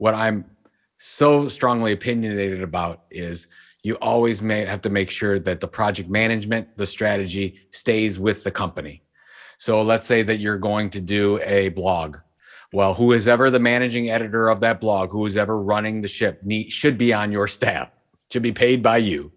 what I'm so strongly opinionated about is you always may have to make sure that the project management, the strategy stays with the company. So let's say that you're going to do a blog. Well, who is ever the managing editor of that blog, who is ever running the ship should be on your staff, should be paid by you.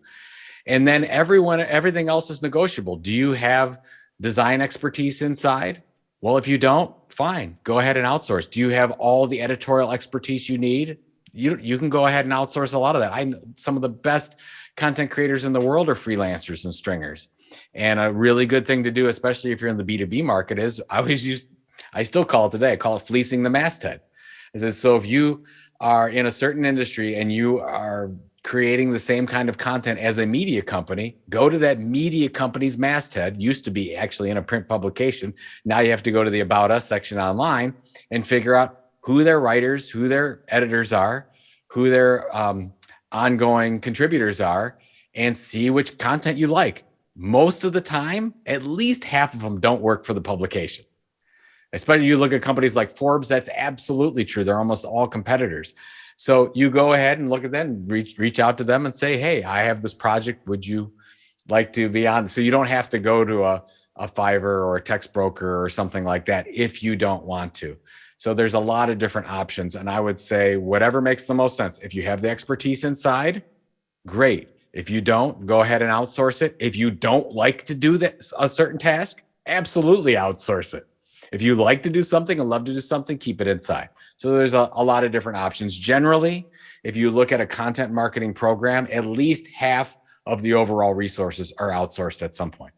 And then everyone, everything else is negotiable. Do you have design expertise inside? Well, if you don't, fine, go ahead and outsource. Do you have all the editorial expertise you need? You, you can go ahead and outsource a lot of that. I some of the best content creators in the world are freelancers and stringers. And a really good thing to do, especially if you're in the B2B market is I always use, I still call it today, I call it fleecing the masthead. Is so if you are in a certain industry and you are creating the same kind of content as a media company, go to that media company's masthead, used to be actually in a print publication. Now you have to go to the About Us section online and figure out who their writers, who their editors are, who their um, ongoing contributors are, and see which content you like. Most of the time, at least half of them don't work for the publication. Especially you look at companies like Forbes, that's absolutely true. They're almost all competitors. So you go ahead and look at them, reach reach out to them and say, hey, I have this project. Would you like to be on? So you don't have to go to a, a Fiverr or a Textbroker or something like that if you don't want to. So there's a lot of different options. And I would say whatever makes the most sense. If you have the expertise inside, great. If you don't, go ahead and outsource it. If you don't like to do that, a certain task, absolutely outsource it. If you like to do something and love to do something, keep it inside. So there's a, a lot of different options. Generally, if you look at a content marketing program, at least half of the overall resources are outsourced at some point.